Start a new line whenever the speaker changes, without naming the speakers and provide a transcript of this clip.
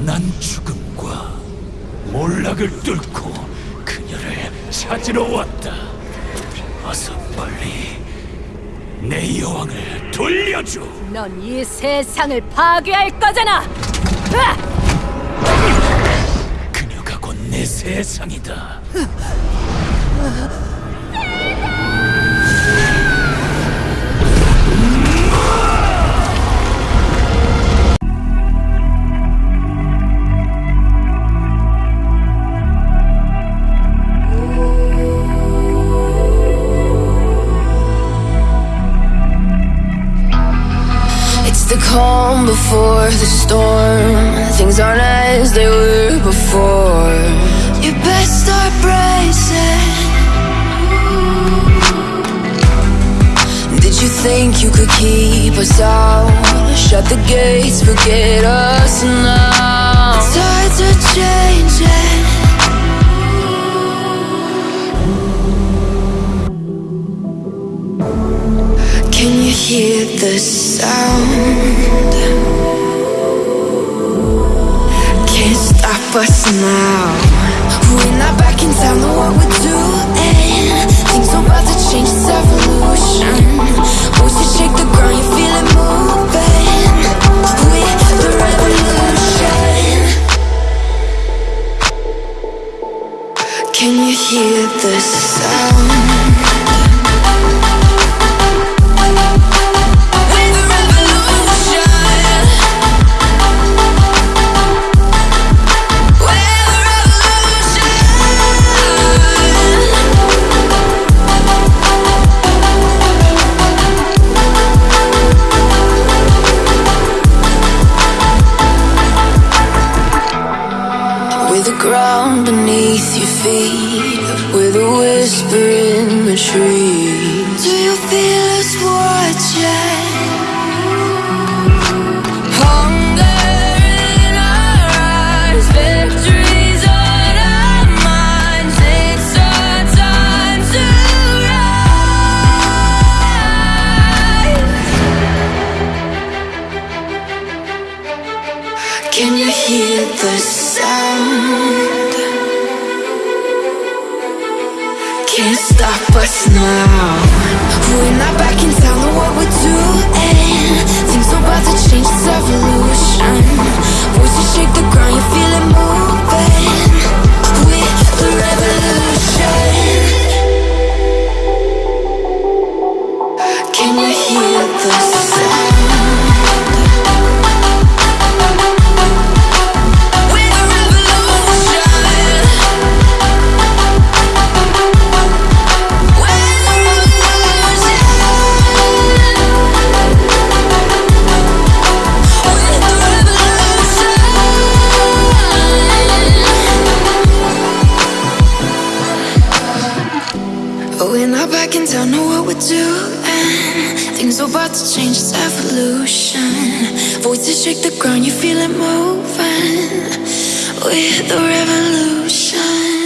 난 죽음과 몰락을 뚫고 그녀를 찾으러 왔다. 어서 빨리 내 여왕을 돌려줘.
넌 이 세상을 파괴할 거잖아. 으악!
그녀가 곧 내 세상이다.
Before the storm. Things aren't as they were before. You best start bracing. Did you think you could keep us out? Shut the gates, forget us now. The tides are changing. Can you hear the sound? Us now. We're not back in town, know what we're doing. Things are about to change, it's evolution. Voices shake the ground, you feel it moving. We're the revolution. Can you hear the sound? Ground beneath your feet, with a whisper in the trees. Do you feel Can you hear the sound? Can't stop us now. We're not back in town, what we're doing. Things are about to change, it's evolution. Revolution. We're not back in town, know what we're doing. Things are about to change, it's evolution. Voices shake the ground, you feel it moving. We're the revolution.